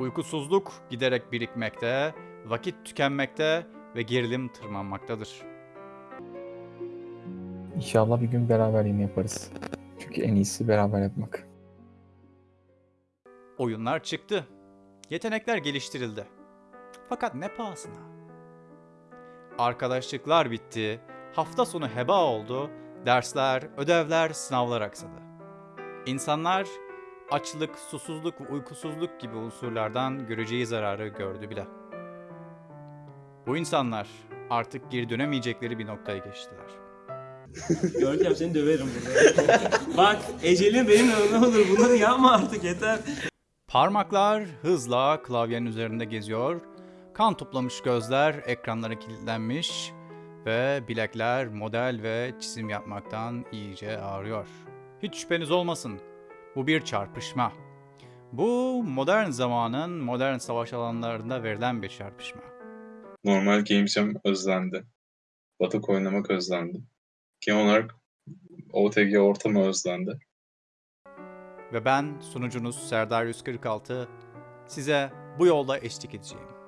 Uykusuzluk giderek birikmekte, vakit tükenmekte ve gerilim tırmanmaktadır. İnşallah bir gün beraber yine yaparız. Çünkü en iyisi beraber yapmak. Oyunlar çıktı. Yetenekler geliştirildi. Fakat ne pahasına? Arkadaşlıklar bitti. Hafta sonu heba oldu. Dersler, ödevler, sınavlar aksadı. İnsanlar açlık, susuzluk ve uykusuzluk gibi unsurlardan göreceği zararı gördü bile. Bu insanlar artık geri dönemeyecekleri bir noktaya geçtiler. Görkem seni döverim burada. Bak ecelin benimle ne olur bunları yapma artık yeter. Parmaklar hızla klavyenin üzerinde geziyor. Kan toplamış gözler ekranlara kilitlenmiş ve bilekler model ve çizim yapmaktan iyice ağrıyor. Hiç şüpheniz olmasın. Bu bir çarpışma. Bu modern zamanın modern savaş alanlarında verilen bir çarpışma. Normal Game Jam özlendi. Batık oynamak özlendi. Genel olarak OTG ortamı özlendi. Ve ben sunucunuz Serdar 146 size bu yolda eşlik edeceğim.